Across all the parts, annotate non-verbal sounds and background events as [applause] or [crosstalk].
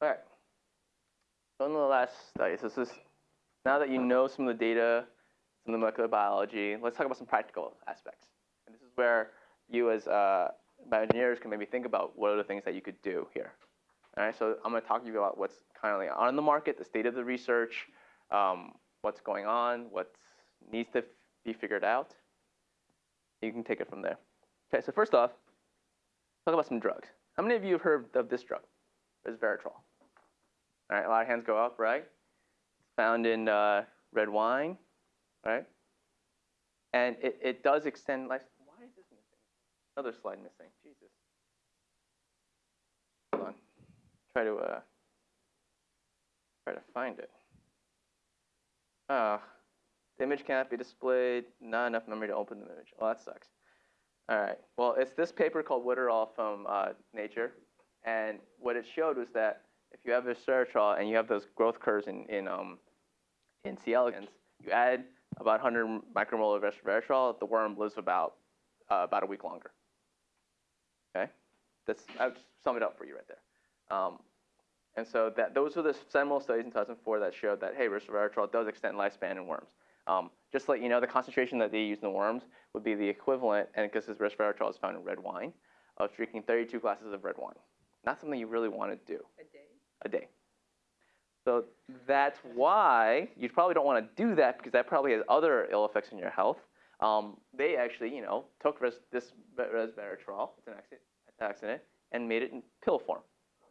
All right. The last study, so this is now that you know some of the data, some of the molecular biology, let's talk about some practical aspects. And this is where you as uh, bioengineers can maybe think about what are the things that you could do here. All right, so I'm going to talk to you about what's currently on the market, the state of the research, um, what's going on, what needs to be figured out. You can take it from there. Okay, so first off, talk about some drugs. How many of you have heard of this drug? Resveratrol. All right, a lot of hands go up, right? It's found in uh, red wine, right? And it, it does extend life. Why is this missing? Another slide missing. Jesus. Hold on. Try to uh, try to find it. Oh, the image can't be displayed. Not enough memory to open the image. Well, that sucks. All right. Well, it's this paper called Wood et al. from uh, Nature, and what it showed was that if you have resveratrol and you have those growth curves in in um, in C. elegans, you add about 100 micromolar of resveratrol, the worm lives about uh, about a week longer. Okay, that's I'll sum it up for you right there. Um, and so that those are the seminal studies in 2004 that showed that hey, resveratrol does extend lifespan in worms. Um, just to let you know, the concentration that they use in the worms would be the equivalent, and because this resveratrol is found in red wine, of drinking 32 glasses of red wine. Not something you really want to do. A day? A day. So that's why you probably don't want to do that because that probably has other ill effects on your health. Um, they actually, you know, took res this resveratrol, it's an accident, and made it in pill form.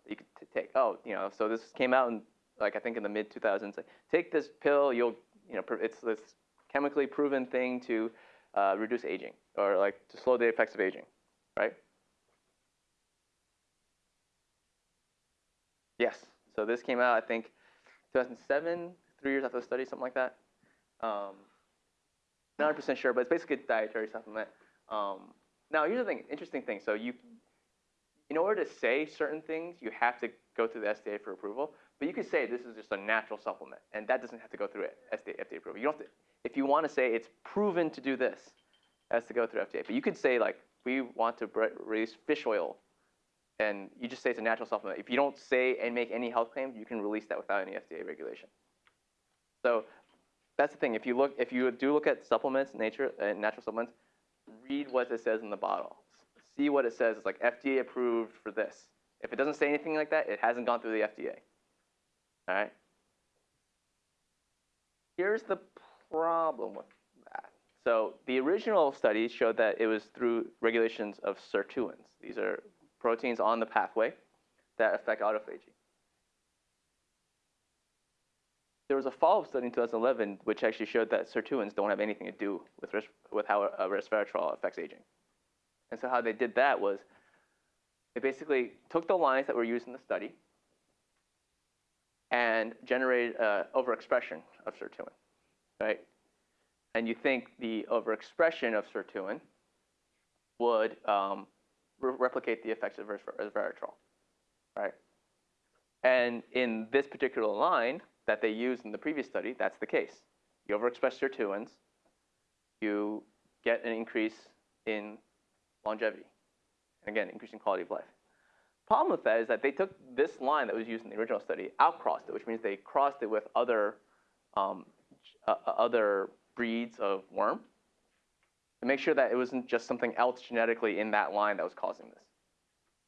You could take. Oh, you know, so this came out in like I think in the mid 2000s. Like, take this pill, you'll you know, it's this chemically proven thing to uh, reduce aging or like to slow the effects of aging, right? Yes. So this came out, I think, 2007, three years after the study, something like that. Um, not 100% sure, but it's basically a dietary supplement. Um, now, here's the thing, interesting thing. So you, in order to say certain things, you have to go through the FDA for approval. But you could say this is just a natural supplement, and that doesn't have to go through it, FDA, FDA approval. You don't have to, if you want to say it's proven to do this, has to go through FDA. But you could say like we want to release fish oil, and you just say it's a natural supplement. If you don't say and make any health claims, you can release that without any FDA regulation. So that's the thing. If you look, if you do look at supplements, nature and uh, natural supplements, read what it says in the bottle. See what it says. It's like FDA approved for this. If it doesn't say anything like that, it hasn't gone through the FDA. All right. Here's the problem with that. So the original studies showed that it was through regulations of sirtuins. These are proteins on the pathway that affect autophagy. There was a follow-up study in 2011 which actually showed that sirtuins don't have anything to do with, with how resveratrol affects aging. And so how they did that was they basically took the lines that were used in the study and generated uh, overexpression of sirtuin, right? And you think the overexpression of sirtuin would um, re replicate the effects of resveratrol, right? And in this particular line that they used in the previous study, that's the case. You overexpress sirtuins, you get an increase in longevity, and again, increasing quality of life. Problem with that is that they took this line that was used in the original study, outcrossed it, which means they crossed it with other, um, uh, other breeds of worm to make sure that it wasn't just something else genetically in that line that was causing this.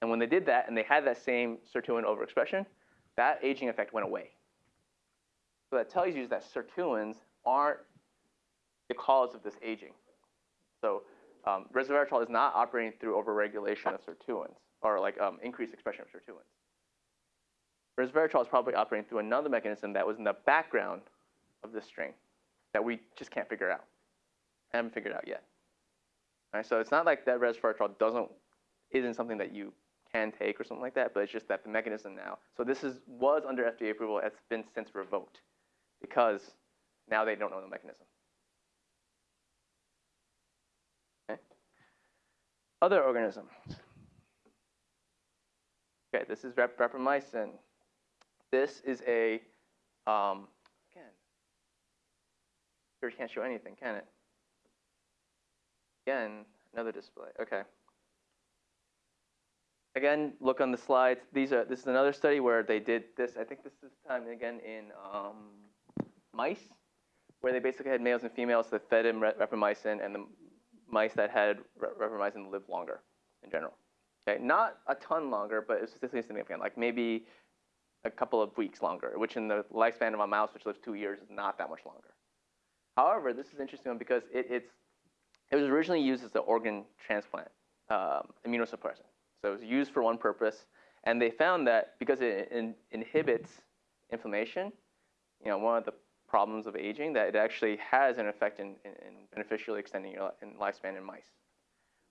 And when they did that and they had that same sirtuin overexpression, that aging effect went away. So that tells you that sirtuins aren't the cause of this aging. So um, resveratrol is not operating through overregulation of sirtuins or like um, increased expression of sirtuins. Resveratrol is probably operating through another mechanism that was in the background of this strain that we just can't figure out. I haven't figured out yet. Right, so it's not like that resveratrol doesn't isn't something that you can take or something like that, but it's just that the mechanism now. So this is was under FDA approval. It's been since revoked because now they don't know the mechanism. Okay. Other organisms. Okay, this is rep rapamycin. This is a, um, again, sure can't show anything, can it? Again, another display, okay. again, look on the slides. These are this is another study where they did this. I think this is time again in um, mice, where they basically had males and females that fed them rapamycin, and the mice that had rapamycin lived longer in general. Okay, not a ton longer, but it was statistically significant, like maybe a couple of weeks longer, which in the lifespan of a mouse, which lives two years, is not that much longer. However, this is interesting because it, it's it was originally used as an organ transplant um, immunosuppressant. So it was used for one purpose, and they found that because it in, inhibits inflammation, you know, one of the problems of aging, that it actually has an effect in, in, in beneficially extending your in lifespan in mice.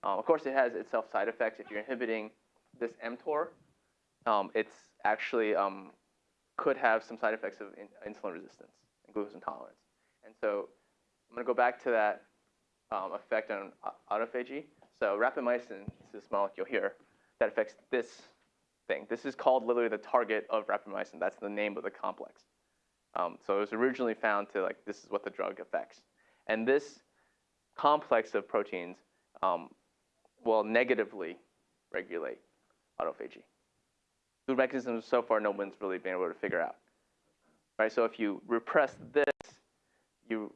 Um, of course, it has itself side effects. If you're inhibiting this mTOR, um, it's actually um, could have some side effects of in, insulin resistance and glucose intolerance. And so I'm going to go back to that um, effect on autophagy. So rapamycin is this molecule here that affects this thing. This is called literally the target of rapamycin. That's the name of the complex. Um, so it was originally found to like this is what the drug affects, and this complex of proteins um, will negatively regulate autophagy. The mechanisms so far no one's really been able to figure out. Right. So if you repress this, you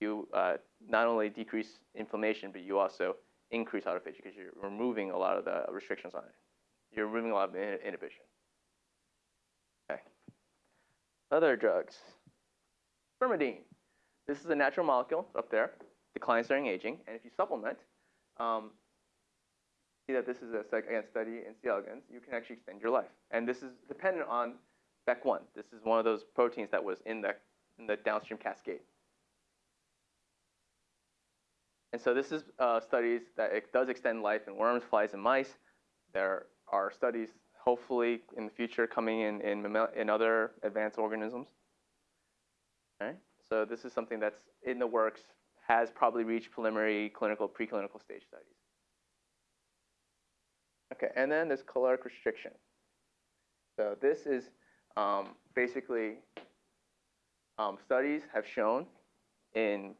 you uh, not only decrease inflammation, but you also increase autophagy because you're removing a lot of the restrictions on it. You're removing a lot of inhibition. Okay. Other drugs. Spermidine. This is a natural molecule up there, declines during aging, and if you supplement, um, see that this is a again, study in C. elegans, you can actually extend your life. And this is dependent on BEC1. This is one of those proteins that was in the, in the downstream cascade. And so this is uh, studies that it does extend life in worms, flies, and mice. There are studies, hopefully in the future, coming in in, in other advanced organisms. Okay? So this is something that's in the works, has probably reached preliminary clinical, preclinical stage studies. Okay, and then there's caloric restriction. So this is um, basically um, studies have shown in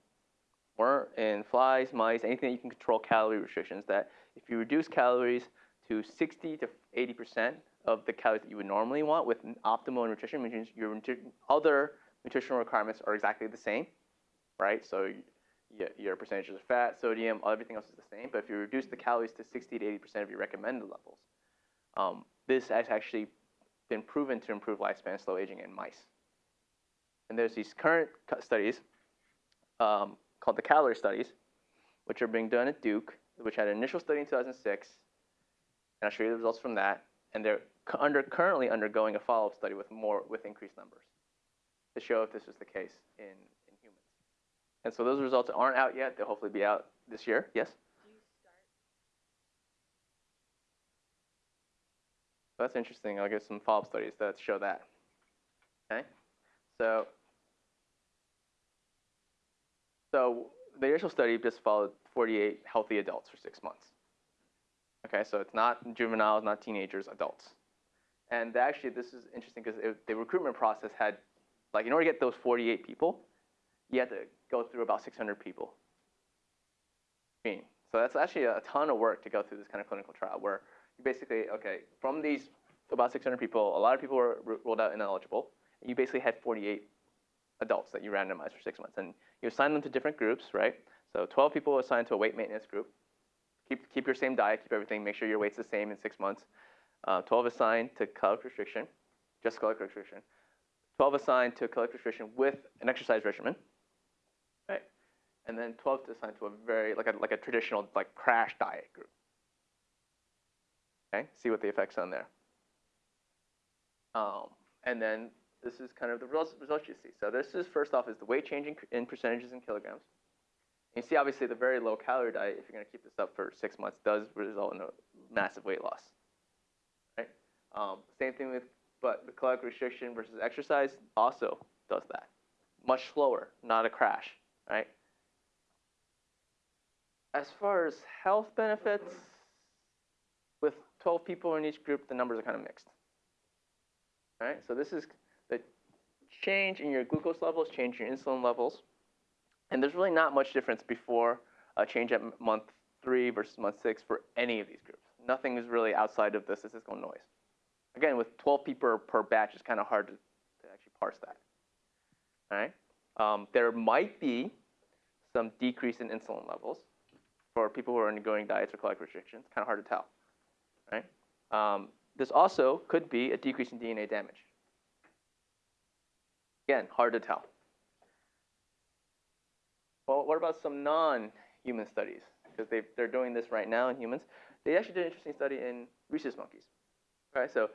in flies, mice, anything you can control calorie restrictions, that if you reduce calories to 60 to 80% of the calories that you would normally want with optimal nutrition, means your other nutritional requirements are exactly the same, right? So your percentages of fat, sodium, everything else is the same. But if you reduce the calories to 60 to 80% of your recommended levels, um, this has actually been proven to improve lifespan, slow aging in mice. And there's these current studies um, called the CALERIE studies, which are being done at Duke, which had an initial study in 2006, and I'll show you the results from that. And they're under, currently undergoing a follow-up study with more with increased numbers to show if this was the case in, in humans. And so those results aren't out yet. They'll hopefully be out this year. Yes. that's interesting. I'll get some follow-up studies that show that. Okay. So so the initial study just followed 48 healthy adults for six months. Okay, so it's not juveniles, not teenagers, adults. And actually, this is interesting because the recruitment process had, like, in order to get those 48 people, you had to go through about 600 people. So that's actually a ton of work to go through this kind of clinical trial where you basically, okay, from these about 600 people, a lot of people were ruled out ineligible. And You basically had 48 adults that you randomized for six months. And you assign them to different groups, right? So 12 people assigned to a weight maintenance group. Keep, keep your same diet, keep everything, make sure your weight's the same in six months. Uh, 12 assigned to caloric restriction, just caloric restriction. 12 assigned to caloric restriction with an exercise regimen, right? And then 12 assigned to a very, like a, like a traditional, like crash diet group. Okay, see what the effects on there. Um, and then this is kind of the results, you see. So this is first off is the weight change in, in percentages in kilograms. And you see obviously the very low calorie diet, if you're going to keep this up for six months, does result in a massive weight loss. Right? Um, same thing with, but the caloric restriction versus exercise also does that. Much slower, not a crash, right? As far as health benefits, with 12 people in each group, the numbers are kind of mixed. All right, so this is change in your glucose levels, change in your insulin levels. And there's really not much difference before a change at month three versus month six for any of these groups. Nothing is really outside of the statistical noise. Again, with 12 people per batch, it's kind of hard to, to actually parse that. All right. Um, there might be some decrease in insulin levels for people who are undergoing diets or caloric restrictions. Kind of hard to tell. Right. Um, this also could be a decrease in DNA damage. Again, hard to tell. Well, what about some non-human studies? Because they're doing this right now in humans. They actually did an interesting study in rhesus monkeys. Right, so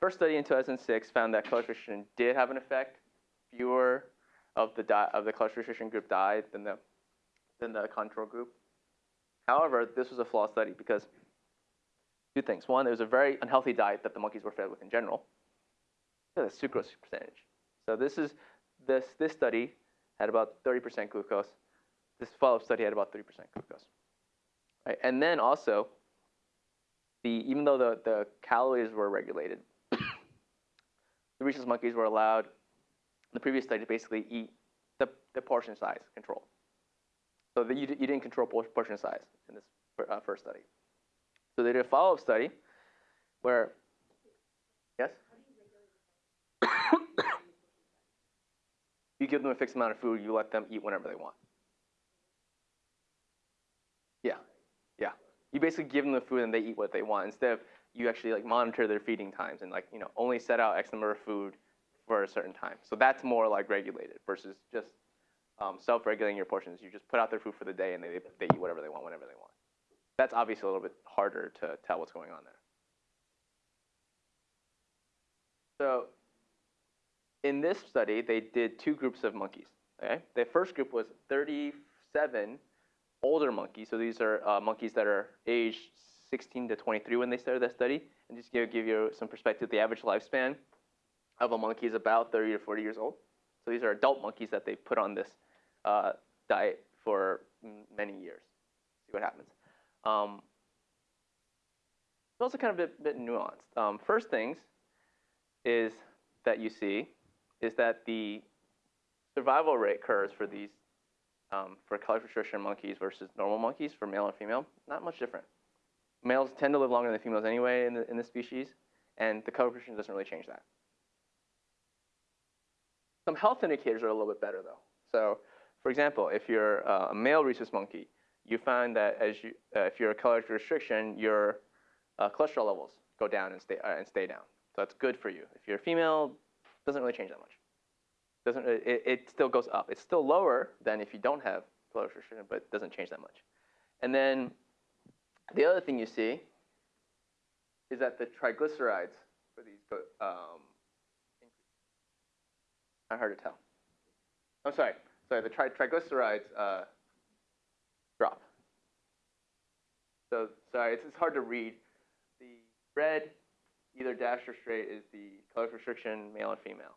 first study in 2006 found that caloric restriction did have an effect. Fewer of the of the restriction group died than the than the control group. However, this was a flawed study because two things. One, it was a very unhealthy diet that the monkeys were fed with in general. The sucrose percentage. So this is this this study had about 30% glucose. This follow-up study had about 3% glucose. Right? And then also, the even though the, the calories were regulated, [coughs] the rhesus monkeys were allowed the previous study to basically eat the, the portion size control. So that you, you didn't control portion size in this uh, first study. So they did a follow-up study where, yes? You give them a fixed amount of food, you let them eat whenever they want. Yeah, yeah. You basically give them the food and they eat what they want instead of you actually like monitor their feeding times and like you know only set out X number of food for a certain time. So that's more like regulated versus just um, self-regulating your portions. You just put out their food for the day and they, they eat whatever they want whenever they want. That's obviously a little bit harder to tell what's going on there. So in this study, they did two groups of monkeys. Okay? The first group was 37 older monkeys. So these are uh, monkeys that are aged 16 to 23 when they started that study. And just to give you some perspective, the average lifespan of a monkey is about 30 to 40 years old. So these are adult monkeys that they put on this uh, diet for many years. See what happens. Um, it's also kind of a bit, bit nuanced. Um, first things is that you see is that the survival rate curves for these um, for caloric restriction monkeys versus normal monkeys for male and female, not much different. Males tend to live longer than females anyway in the, in the species, and the restriction doesn't really change that. Some health indicators are a little bit better though. So, for example, if you're uh, a male rhesus monkey, you find that as you, uh, if you're a caloric restriction, your uh, cholesterol levels go down and stay uh, and stay down. So that's good for you. If you're a female, doesn't really change that much. Doesn't it, it still goes up. It's still lower than if you don't have caloric restriction, but it doesn't change that much. And then the other thing you see is that the triglycerides for these go, um, not hard to tell. I'm sorry, sorry, the tri triglycerides uh, drop. So sorry, it's, it's hard to read. The red either dashed or straight is the color restriction, male and female.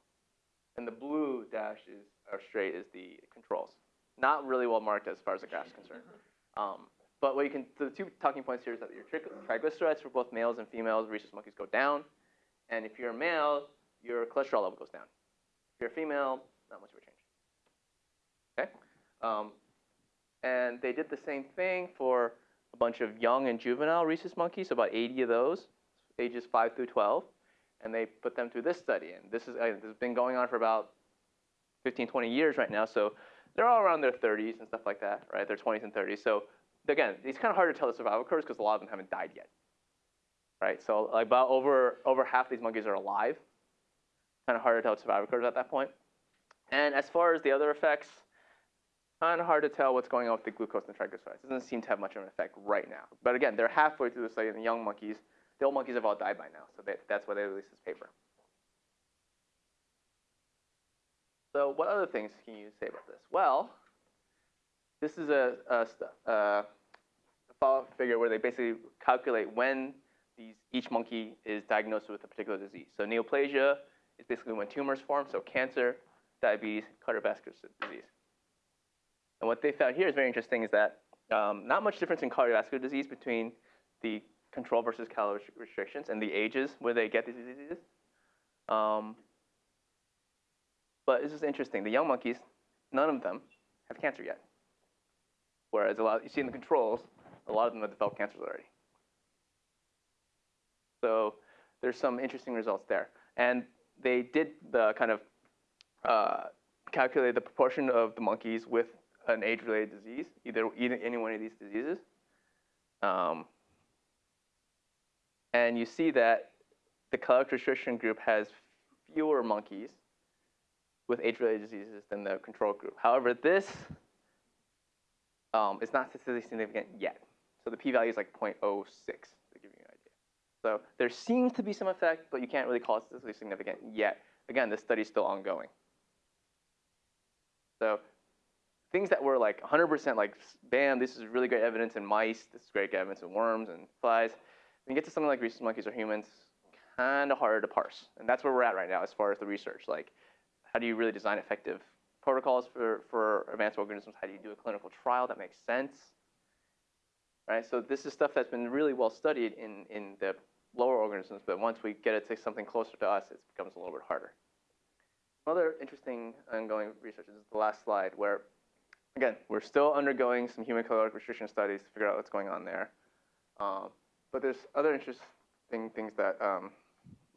And the blue dash is, or straight is the controls. Not really well marked as far as the graph is concerned. [laughs] Um, but what you can, so the two talking points here is that your triglycerides for both males and females, rhesus monkeys, go down. And if you're a male, your cholesterol level goes down. If you're a female, not much of a change. Okay? Um, and they did the same thing for a bunch of young and juvenile rhesus monkeys, about 80 of those ages 5 through 12, and they put them through this study. And this, is, uh, this has been going on for about 15, 20 years right now. So they're all around their 30s and stuff like that, right? Their 20s and 30s. So again, it's kind of hard to tell the survival curves because a lot of them haven't died yet, right? So like about over, over half these monkeys are alive. Kind of hard to tell the survival curves at that point. And as far as the other effects, kind of hard to tell what's going on with the glucose and triglycerides. It doesn't seem to have much of an effect right now. But again, they're halfway through the study in the young monkeys. The old monkeys have all died by now, so they, that's why they released this paper. So what other things can you say about this? Well, this is a, a, a follow-up figure where they basically calculate when these, each monkey is diagnosed with a particular disease. So neoplasia is basically when tumors form, so cancer, diabetes, cardiovascular disease. And what they found here is very interesting is that um, not much difference in cardiovascular disease between the control versus calorie restrictions and the ages where they get these diseases. Um, but this is interesting. The young monkeys, none of them have cancer yet. Whereas a lot, you see in the controls, a lot of them have developed cancers already. So there's some interesting results there. And they did the kind of uh, calculate the proportion of the monkeys with an age-related disease, either, either any one of these diseases. Um, and you see that the caloric restriction group has fewer monkeys with age-related diseases than the control group. However, this um, is not statistically significant yet. So the p-value is like 0.06 to give you an idea. So there seems to be some effect, but you can't really call it statistically significant yet. Again, this study is still ongoing. So things that were like 100% like, bam, this is really great evidence in mice, this is great evidence in worms and flies. When you get to something like rhesus monkeys or humans, kind of harder to parse. And that's where we're at right now as far as the research. Like, how do you really design effective protocols for, for advanced organisms? How do you do a clinical trial that makes sense? Right, so this is stuff that's been really well studied in, in the lower organisms, but once we get it to something closer to us, it becomes a little bit harder. Another interesting ongoing research is the last slide where, again, we're still undergoing some human caloric restriction studies to figure out what's going on there. Um, but there's other interesting things that um,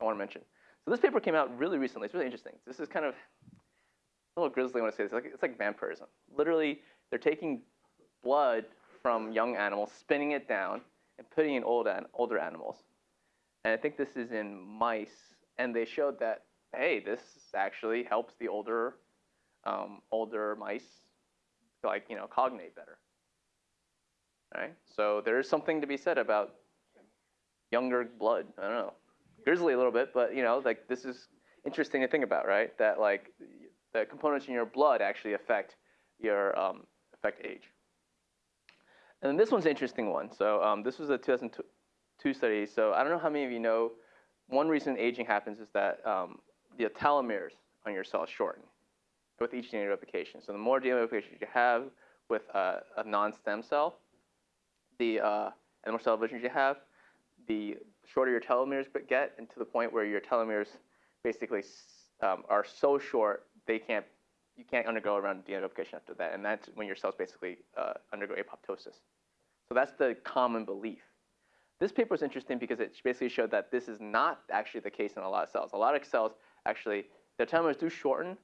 I want to mention. So this paper came out really recently. It's really interesting. This is kind of a little grisly when I say this. It's like, it's like vampirism. Literally, they're taking blood from young animals, spinning it down, and putting in old an older animals. And I think this is in mice. And they showed that, hey, this actually helps the older, um, older mice, like, you know, cognate better. Right? So there is something to be said about younger blood. I don't know grisly a little bit, but you know, like this is interesting to think about, right? That like the components in your blood actually affect your um, affect age. And then this one's an interesting one. So um, this was a 2002 study. So I don't know how many of you know. One reason aging happens is that um, the telomeres on your cells shorten with each DNA replication. So the more DNA replications you have with a non-stem cell, the uh, and the more cell divisions you have, the shorter your telomeres get, and to the point where your telomeres basically um, are so short they can't you can't undergo around DNA replication after that, and that's when your cells basically uh, undergo apoptosis. So that's the common belief. This paper is interesting because it basically showed that this is not actually the case in a lot of cells. A lot of cells actually their telomeres do shorten,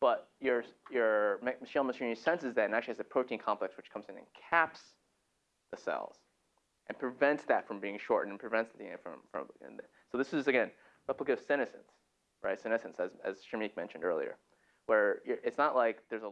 but your your Michel machinery senses that and actually has a protein complex which comes in and caps the cells and prevents that from being shortened and prevents the DNA from, from and so this is again replicative senescence, right? Senescence, as, as Shamik mentioned earlier, where it's not like there's a